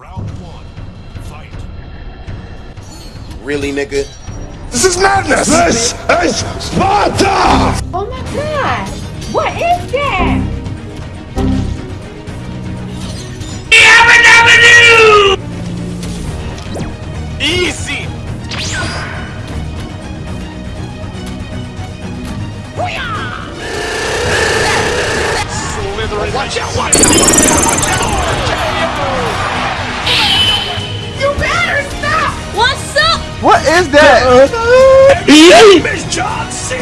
Round one. Fight. Really, nigga? This is madness! This is Sparta! Oh my god! What is that? Easy! Slithering. Watch out, watch out! What is that? Miss John C.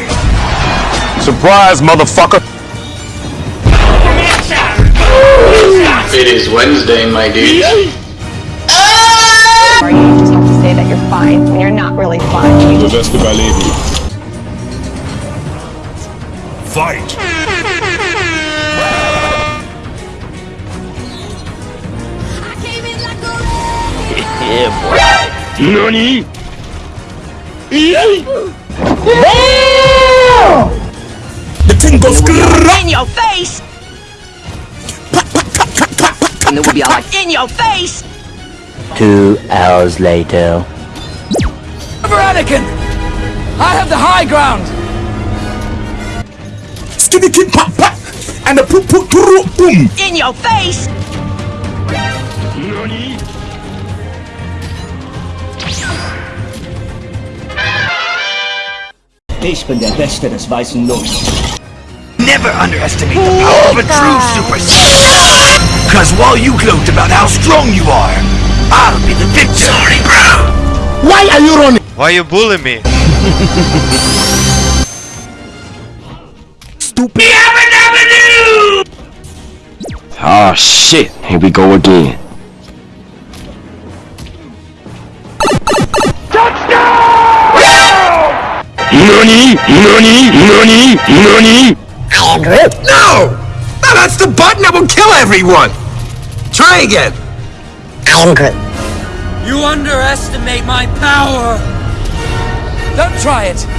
Surprise, motherfucker! It is Wednesday, my dude. Or you just have to say that you're fine when you're not really fine. The best of lady. Fight. NANI? The thing goes in your face! And it will be like in your face! Two hours later. Anakin! I have the high ground! skinny kid pop pop and the poop poop poop boom. In your face! Ich bin der Beste des weißen Lufts. Never underestimate the power of a true Super Saiyan! Cause while you gloat about how strong you are, I'll be the victor! Sorry, bro! Why are you running? Why are you bullying me? Stupid. Ah, shit. Here we go again. NANI? NANI? NANI? NANI? No! No, that's the button that will kill everyone! Try again! You underestimate my power! Don't try it!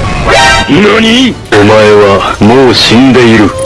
何？お前はもう死んでいる。